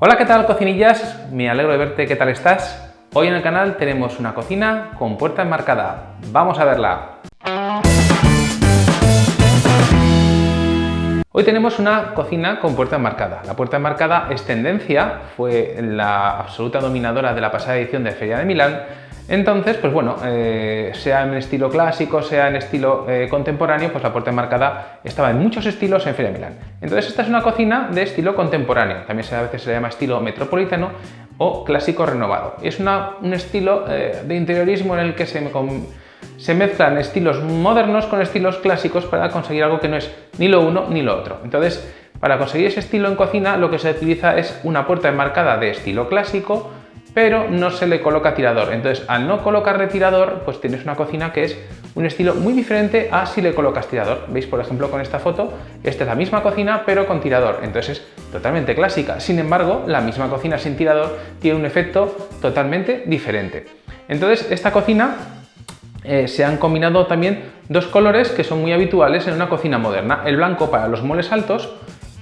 Hola, ¿qué tal cocinillas? Me alegro de verte, ¿qué tal estás? Hoy en el canal tenemos una cocina con puerta enmarcada. ¡Vamos a verla! Hoy tenemos una cocina con puerta enmarcada. La puerta enmarcada es tendencia, fue la absoluta dominadora de la pasada edición de Feria de Milán entonces, pues bueno, eh, sea en estilo clásico, sea en estilo eh, contemporáneo, pues la puerta enmarcada estaba en muchos estilos en Feria Milán. Entonces esta es una cocina de estilo contemporáneo, también a veces se le llama estilo metropolitano o clásico renovado. Es un estilo eh, de interiorismo en el que se mezclan estilos modernos con estilos clásicos para conseguir algo que no es ni lo uno ni lo otro. Entonces, para conseguir ese estilo en cocina lo que se utiliza es una puerta enmarcada de estilo clásico, pero no se le coloca tirador. Entonces, al no colocarle tirador, pues tienes una cocina que es un estilo muy diferente a si le colocas tirador. ¿Veis, por ejemplo, con esta foto? Esta es la misma cocina, pero con tirador. Entonces, es totalmente clásica. Sin embargo, la misma cocina sin tirador tiene un efecto totalmente diferente. Entonces, esta cocina eh, se han combinado también dos colores que son muy habituales en una cocina moderna. El blanco para los muebles altos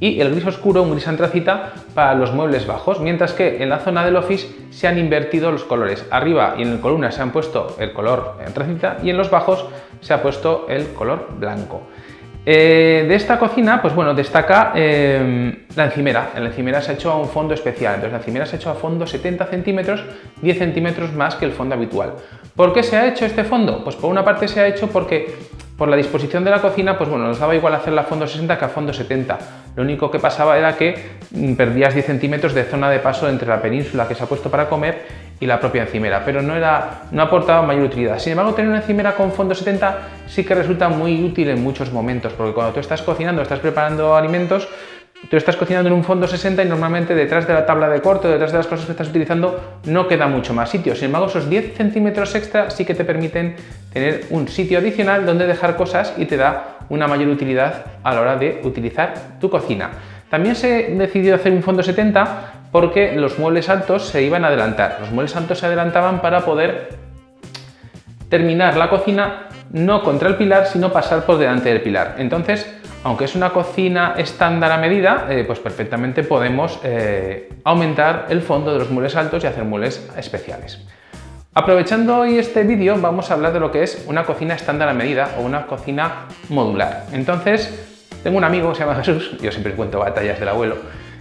y el gris oscuro, un gris antracita, para los muebles bajos, mientras que en la zona del office se han invertido los colores. Arriba y en el columna se han puesto el color antracita y en los bajos se ha puesto el color blanco. Eh, de esta cocina, pues bueno, destaca eh, la encimera. La encimera se ha hecho a un fondo especial, entonces la encimera se ha hecho a fondo 70 centímetros, 10 centímetros más que el fondo habitual. ¿Por qué se ha hecho este fondo? Pues por una parte se ha hecho porque por la disposición de la cocina, pues bueno, nos daba igual hacerla a fondo 60 que a fondo 70. Lo único que pasaba era que mm, perdías 10 centímetros de zona de paso entre la península que se ha puesto para comer y la propia encimera, pero no, era, no aportaba mayor utilidad. Sin embargo, tener una encimera con fondo 70 sí que resulta muy útil en muchos momentos, porque cuando tú estás cocinando, estás preparando alimentos, Tú estás cocinando en un fondo 60 y normalmente detrás de la tabla de corte, detrás de las cosas que estás utilizando, no queda mucho más sitio. Sin embargo, esos 10 centímetros extra sí que te permiten tener un sitio adicional donde dejar cosas y te da una mayor utilidad a la hora de utilizar tu cocina. También se decidió hacer un fondo 70 porque los muebles altos se iban a adelantar. Los muebles altos se adelantaban para poder terminar la cocina no contra el pilar, sino pasar por delante del pilar. Entonces, aunque es una cocina estándar a medida, eh, pues perfectamente podemos eh, aumentar el fondo de los muebles altos y hacer muebles especiales. Aprovechando hoy este vídeo vamos a hablar de lo que es una cocina estándar a medida o una cocina modular. Entonces, tengo un amigo, se llama Jesús, yo siempre cuento batallas del abuelo,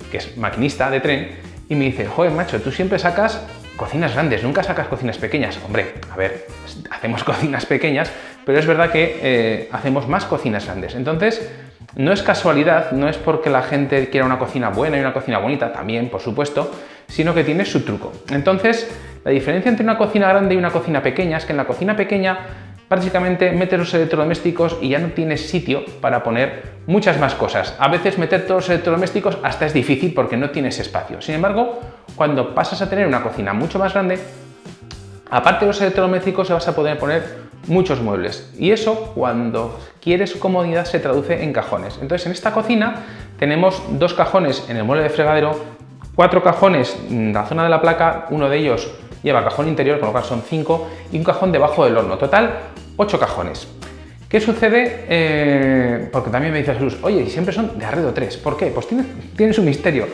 que es maquinista de tren, y me dice, joder macho, tú siempre sacas cocinas grandes, nunca sacas cocinas pequeñas. Hombre, a ver, hacemos cocinas pequeñas, pero es verdad que eh, hacemos más cocinas grandes. Entonces, no es casualidad, no es porque la gente quiera una cocina buena y una cocina bonita, también, por supuesto, sino que tiene su truco. Entonces, la diferencia entre una cocina grande y una cocina pequeña es que en la cocina pequeña prácticamente metes los electrodomésticos y ya no tienes sitio para poner muchas más cosas. A veces meter todos los electrodomésticos hasta es difícil porque no tienes espacio. Sin embargo, cuando pasas a tener una cocina mucho más grande, aparte de los electrodomésticos se vas a poder poner muchos muebles y eso cuando quieres comodidad se traduce en cajones. Entonces en esta cocina tenemos dos cajones en el mueble de fregadero, cuatro cajones en la zona de la placa, uno de ellos lleva cajón interior, con lo cual son cinco, y un cajón debajo del horno. Total, ocho cajones. ¿Qué sucede? Eh, porque también me dice Jesús, oye, siempre son de arredo 3. ¿Por qué? Pues tiene, tiene su misterio.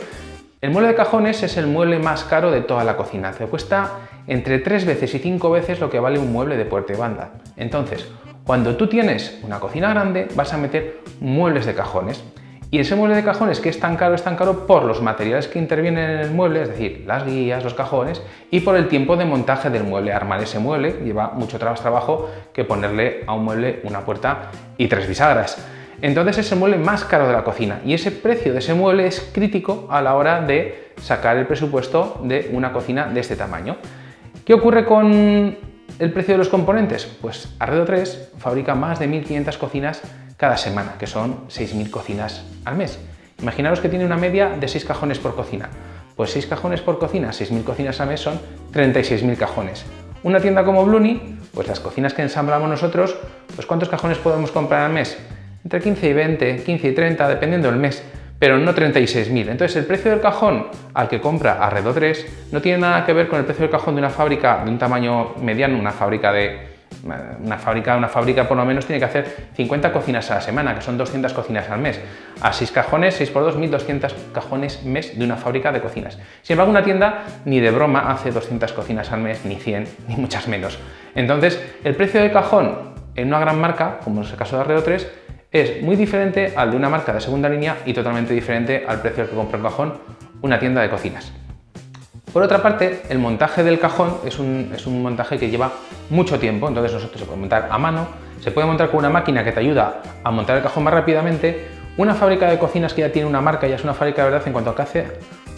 El mueble de cajones es el mueble más caro de toda la cocina. Te cuesta entre tres veces y cinco veces lo que vale un mueble de puerta y banda. Entonces, cuando tú tienes una cocina grande, vas a meter muebles de cajones. Y ese mueble de cajones que es tan caro, es tan caro por los materiales que intervienen en el mueble, es decir, las guías, los cajones, y por el tiempo de montaje del mueble. Armar ese mueble lleva mucho más trabajo que ponerle a un mueble una puerta y tres bisagras. Entonces es el mueble más caro de la cocina y ese precio de ese mueble es crítico a la hora de sacar el presupuesto de una cocina de este tamaño. ¿Qué ocurre con el precio de los componentes? Pues Arredo 3 fabrica más de 1.500 cocinas cada semana, que son 6.000 cocinas al mes. Imaginaros que tiene una media de 6 cajones por cocina. Pues 6 cajones por cocina, 6.000 cocinas al mes son 36.000 cajones. Una tienda como Bluni, pues las cocinas que ensamblamos nosotros, pues ¿cuántos cajones podemos comprar al mes? entre 15 y 20, 15 y 30, dependiendo del mes, pero no 36.000. Entonces el precio del cajón al que compra Arredo 3 no tiene nada que ver con el precio del cajón de una fábrica de un tamaño mediano, una fábrica de Una fábrica, una fábrica por lo menos tiene que hacer 50 cocinas a la semana, que son 200 cocinas al mes. A 6 cajones, 6 por 2, 1200 cajones mes de una fábrica de cocinas. Sin embargo, una tienda ni de broma hace 200 cocinas al mes, ni 100, ni muchas menos. Entonces, el precio de cajón en una gran marca, como es el caso de Arreo 3, es muy diferente al de una marca de segunda línea y totalmente diferente al precio que compra un cajón una tienda de cocinas. Por otra parte, el montaje del cajón es un, es un, montaje que lleva mucho tiempo, entonces nosotros se puede montar a mano, se puede montar con una máquina que te ayuda a montar el cajón más rápidamente, una fábrica de cocinas que ya tiene una marca, ya es una fábrica de verdad en cuanto a que hace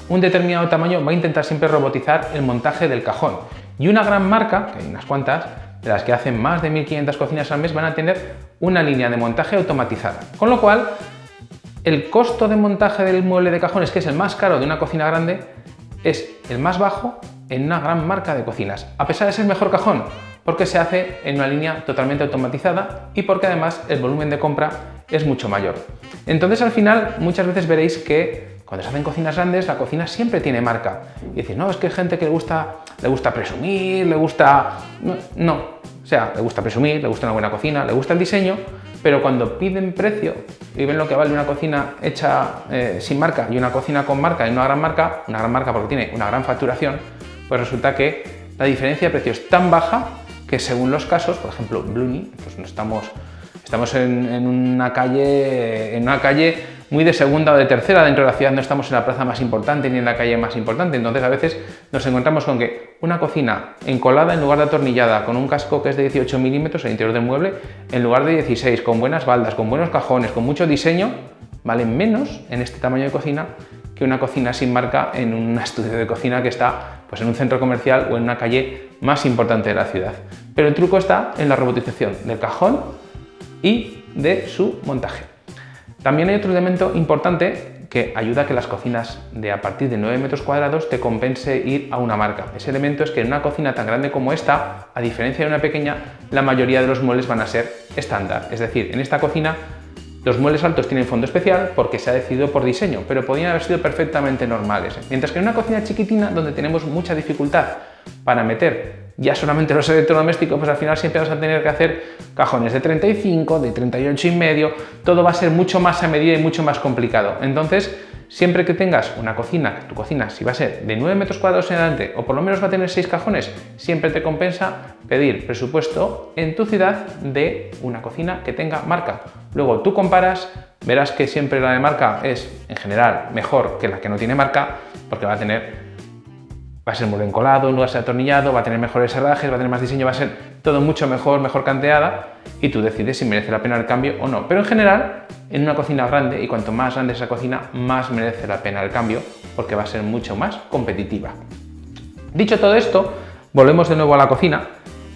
un determinado tamaño, va a intentar siempre robotizar el montaje del cajón. Y una gran marca, que hay unas cuantas, de las que hacen más de 1.500 cocinas al mes, van a tener una línea de montaje automatizada. Con lo cual, el costo de montaje del mueble de cajones, que es el más caro de una cocina grande, es el más bajo en una gran marca de cocinas, a pesar de ser mejor cajón, porque se hace en una línea totalmente automatizada y porque además el volumen de compra es mucho mayor. Entonces al final muchas veces veréis que cuando se hacen cocinas grandes la cocina siempre tiene marca. Y decir, no, es que hay gente que le gusta, le gusta presumir, le gusta... No, o sea, le gusta presumir, le gusta una buena cocina, le gusta el diseño, pero cuando piden precio y ven lo que vale una cocina hecha eh, sin marca y una cocina con marca y una gran marca, una gran marca porque tiene una gran facturación, pues resulta que la diferencia de precio es tan baja que según los casos, por ejemplo, Bluni, pues no estamos, estamos en, una calle, en una calle muy de segunda o de tercera dentro de la ciudad, no estamos en la plaza más importante ni en la calle más importante, entonces a veces nos encontramos con que una cocina encolada en lugar de atornillada, con un casco que es de 18 milímetros al interior del mueble, en lugar de 16, con buenas baldas, con buenos cajones, con mucho diseño, valen menos en este tamaño de cocina que una cocina sin marca en un estudio de cocina que está pues, en un centro comercial o en una calle más importante de la ciudad. Pero el truco está en la robotización del cajón y de su montaje. También hay otro elemento importante que ayuda a que las cocinas de a partir de 9 metros cuadrados te compense ir a una marca. Ese elemento es que en una cocina tan grande como esta, a diferencia de una pequeña, la mayoría de los muebles van a ser estándar. Es decir, en esta cocina los muebles altos tienen fondo especial porque se ha decidido por diseño, pero podrían haber sido perfectamente normales. Mientras que en una cocina chiquitina, donde tenemos mucha dificultad para meter ya solamente los electrodomésticos, pues al final siempre vas a tener que hacer cajones de 35, de 38 y medio, todo va a ser mucho más a medida y mucho más complicado. Entonces, siempre que tengas una cocina, tu cocina, si va a ser de 9 metros cuadrados en adelante o por lo menos va a tener 6 cajones, siempre te compensa pedir presupuesto en tu ciudad de una cocina que tenga marca. Luego tú comparas, verás que siempre la de marca es en general mejor que la que no tiene marca porque va a tener va a ser muy encolado, no va a ser atornillado, va a tener mejores herrajes, va a tener más diseño, va a ser todo mucho mejor, mejor canteada y tú decides si merece la pena el cambio o no. Pero en general, en una cocina grande, y cuanto más grande esa cocina, más merece la pena el cambio porque va a ser mucho más competitiva. Dicho todo esto, volvemos de nuevo a la cocina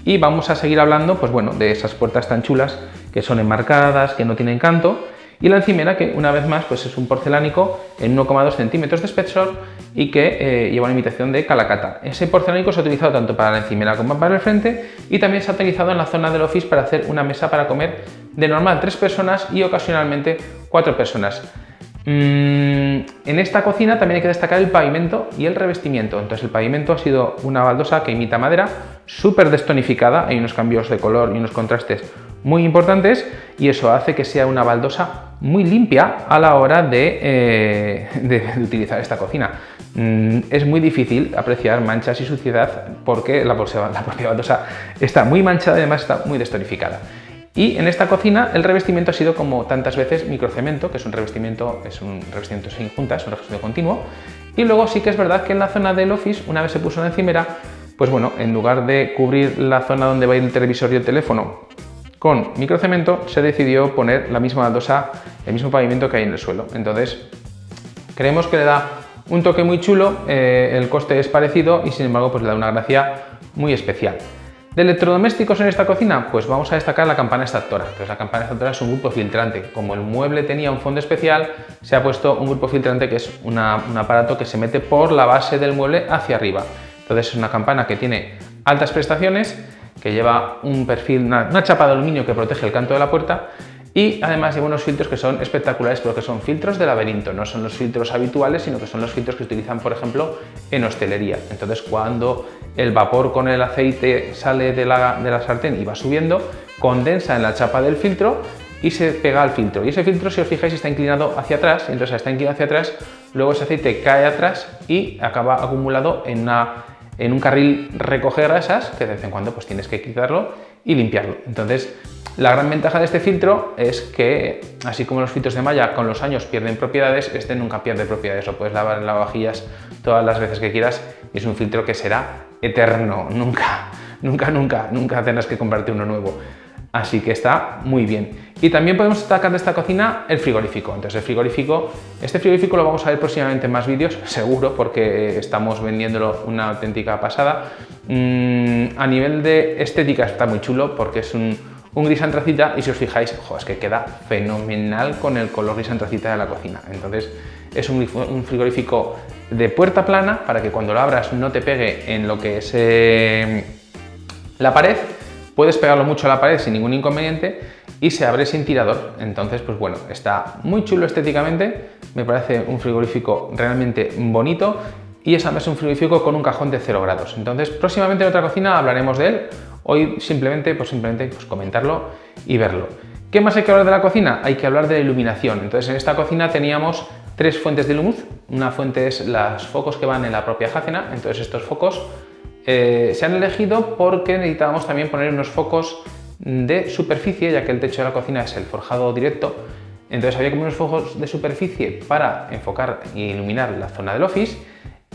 y vamos a seguir hablando pues bueno, de esas puertas tan chulas que son enmarcadas, que no tienen canto y la encimera que una vez más pues es un porcelánico en 1,2 centímetros de espesor y que eh, lleva una imitación de calacata. Ese porcelánico se ha utilizado tanto para la encimera como para el frente y también se ha utilizado en la zona del office para hacer una mesa para comer de normal tres personas y ocasionalmente cuatro personas. Mm, en esta cocina también hay que destacar el pavimento y el revestimiento. Entonces el pavimento ha sido una baldosa que imita madera, súper destonificada, hay unos cambios de color y unos contrastes muy importantes y eso hace que sea una baldosa muy limpia a la hora de, eh, utilizar esta cocina. Mm, es muy difícil apreciar manchas y suciedad porque la, la propia baldosa está muy manchada y además está muy destonificada. Y en esta cocina el revestimiento ha sido como tantas veces microcemento, que es un revestimiento, es un revestimiento sin juntas, un revestimiento continuo. Y luego sí que es verdad que en la zona del office, una vez se puso una encimera, pues bueno, en lugar de cubrir la zona donde va a ir el televisor y el teléfono con microcemento, se decidió poner la misma baldosa, el mismo pavimento que hay en el suelo. Entonces, creemos que le da un toque muy chulo, eh, el coste es parecido y sin embargo pues le da una gracia muy especial. ¿De electrodomésticos en esta cocina? Pues vamos a destacar la campana extractora. Entonces la campana extractora es un grupo filtrante. Como el mueble tenía un fondo especial, se ha puesto un grupo filtrante que es un aparato que se mete por la base del mueble hacia arriba. Entonces es una campana que tiene altas prestaciones, que lleva un perfil, una, chapa de aluminio que protege el canto de la puerta y además lleva unos filtros que son espectaculares porque son filtros de laberinto, no son los filtros habituales, sino que son los filtros que utilizan, por ejemplo, en hostelería. Entonces, cuando el vapor con el aceite sale de la, de la sartén y va subiendo, condensa en la chapa del filtro y se pega al filtro. Y ese filtro, si os fijáis, está inclinado hacia atrás, entonces está inclinado hacia atrás, luego ese aceite cae atrás y acaba acumulado en, en un carril recoger grasas, que de vez en cuando pues tienes que quitarlo y limpiarlo. Entonces, la gran ventaja de este filtro es que, así como los filtros de malla con los años pierden propiedades, este nunca pierde propiedades. Lo puedes lavar en lavavajillas todas las veces que quieras y es un filtro que será eterno. Nunca, nunca, nunca, nunca tendrás que comprarte uno nuevo. Así que está muy bien. Y también podemos destacar de esta cocina el frigorífico. Entonces el frigorífico, este frigorífico lo vamos a ver próximamente en más vídeos, seguro, porque estamos vendiéndolo una auténtica pasada. Mm, a nivel de estética está muy chulo porque es un, gris antracita y si os fijáis, es que queda fenomenal con el color gris antracita de la cocina. Entonces es un, frigorífico de puerta plana para que cuando lo abras no te pegue en lo que es eh, la pared. Puedes pegarlo mucho a la pared sin ningún inconveniente y se abre sin tirador. Entonces, pues bueno, está muy chulo estéticamente, me parece un frigorífico realmente bonito y es además un frigorífico con un cajón de 0 grados. Entonces, próximamente en otra cocina hablaremos de él Hoy simplemente, pues simplemente pues comentarlo y verlo. ¿Qué más hay que hablar de la cocina? Hay que hablar de la iluminación. Entonces en esta cocina teníamos tres fuentes de luz. Una fuente es los focos que van en la propia jácena. Entonces estos focos eh, se han elegido porque necesitábamos también poner unos focos de superficie, ya que el techo de la cocina es el forjado directo. Entonces había poner unos focos de superficie para enfocar e iluminar la zona del office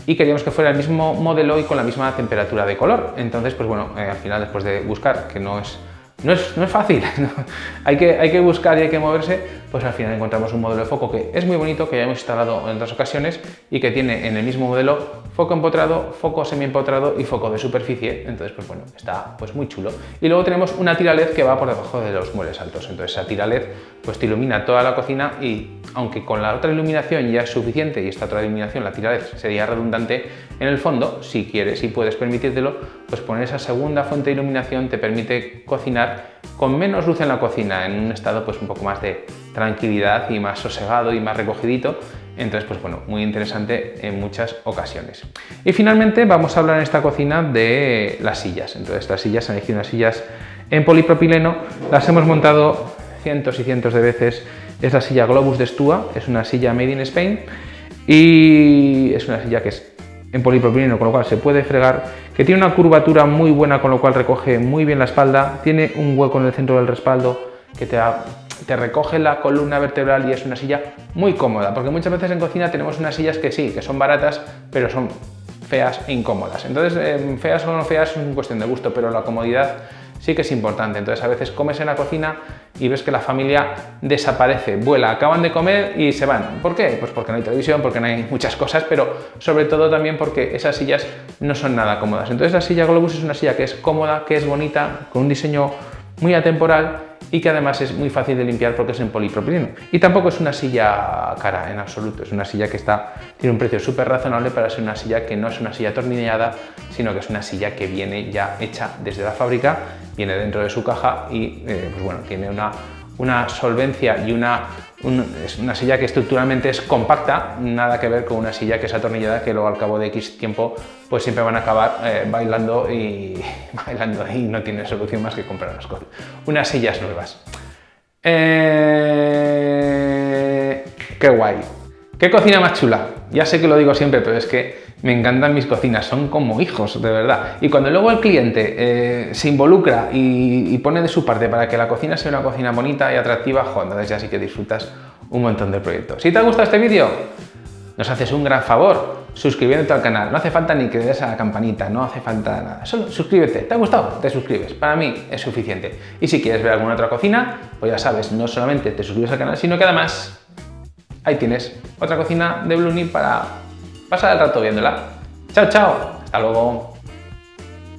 y queríamos que fuera el mismo modelo y con la misma temperatura de color. Entonces, pues bueno, eh, al final después de buscar, que no es no es, fácil, hay, que, hay que buscar y hay que moverse, pues al final encontramos un modelo de foco que es muy bonito, que ya hemos instalado en otras ocasiones y que tiene en el mismo modelo foco empotrado, foco semi-empotrado y foco de superficie, entonces pues bueno, está pues muy chulo. Y luego tenemos una tira LED que va por debajo de los muebles altos, entonces esa tira LED pues te ilumina toda la cocina y aunque con la otra iluminación ya es suficiente y esta otra iluminación, la tira LED, sería redundante, en el fondo, si quieres y puedes permitírtelo, pues poner esa segunda fuente de iluminación te permite cocinar con menos luz en la cocina, en un estado pues un poco más de tranquilidad y más sosegado y más recogidito. Entonces, pues bueno, muy interesante en muchas ocasiones. Y finalmente vamos a hablar en esta cocina de las sillas. Entonces, las sillas, han elegido unas sillas en polipropileno, las hemos montado cientos y cientos de veces. Es la silla Globus de Stua, es una silla made in Spain y es una silla que es en polipropileno, con lo cual se puede fregar, que tiene una curvatura muy buena, con lo cual recoge muy bien la espalda, tiene un hueco en el centro del respaldo que te, te recoge la columna vertebral y es una silla muy cómoda, porque muchas veces en cocina tenemos unas sillas que sí, que son baratas, pero son feas e incómodas. Entonces, eh, feas o no feas es cuestión de gusto, pero la comodidad sí que es importante. Entonces a veces comes en la cocina y ves que la familia desaparece, vuela, acaban de comer y se van. ¿Por qué? Pues porque no hay televisión, porque no hay muchas cosas, pero sobre todo también porque esas sillas no son nada cómodas. Entonces la silla Globus es una silla que es cómoda, que es bonita, con un diseño muy atemporal y que además es muy fácil de limpiar porque es en polipropileno. Y tampoco es una silla cara en absoluto, es una silla que está, tiene un precio súper razonable para ser una silla que no es una silla atornillada, sino que es una silla que viene ya hecha desde la fábrica, viene dentro de su caja y eh, pues bueno, tiene una, una solvencia y una, es una silla que estructuralmente es compacta, nada que ver con una silla que es atornillada que luego al cabo de X tiempo pues siempre van a acabar eh, bailando, y, bailando y no tiene solución más que comprar unas, unas sillas nuevas. Eh, ¡Qué guay! ¿Qué cocina más chula? Ya sé que lo digo siempre, pero es que me encantan mis cocinas, son como hijos, de verdad. Y cuando luego el cliente eh, se involucra y, pone de su parte para que la cocina sea una cocina bonita y atractiva, jo, entonces ya sí que disfrutas un montón del proyecto. Si te ha gustado este vídeo, nos haces un gran favor suscribiéndote al canal. No hace falta ni que le des a la campanita, no hace falta nada. Solo suscríbete. ¿Te ha gustado? Te suscribes. Para mí es suficiente. Y si quieres ver alguna otra cocina, pues ya sabes, no solamente te suscribes al canal, sino que además ahí tienes otra cocina de Bluni para pasar el rato viéndola. Chao, chao. Hasta luego.